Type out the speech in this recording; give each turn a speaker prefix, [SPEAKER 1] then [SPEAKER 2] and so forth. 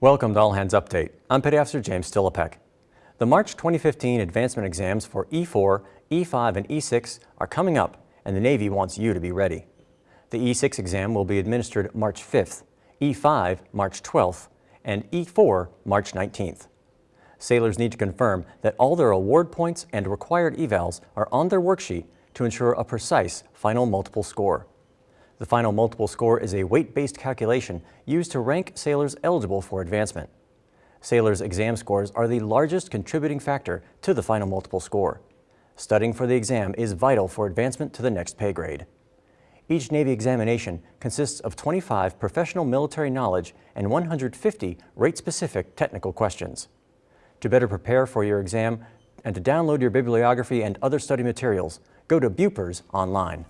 [SPEAKER 1] Welcome to All Hands Update. I'm Petty Officer James Stillipek. The March 2015 advancement exams for E4, E5, and E6 are coming up, and the Navy wants you to be ready. The E6 exam will be administered March 5th, E5 March 12th, and E4 March 19th. Sailors need to confirm that all their award points and required evals are on their worksheet to ensure a precise final multiple score. The final multiple score is a weight-based calculation used to rank sailors eligible for advancement. Sailors' exam scores are the largest contributing factor to the final multiple score. Studying for the exam is vital for advancement to the next pay grade. Each Navy examination consists of 25 professional military knowledge and 150 rate-specific technical questions. To better prepare for your exam and to download your bibliography and other study materials, go to Bupers online.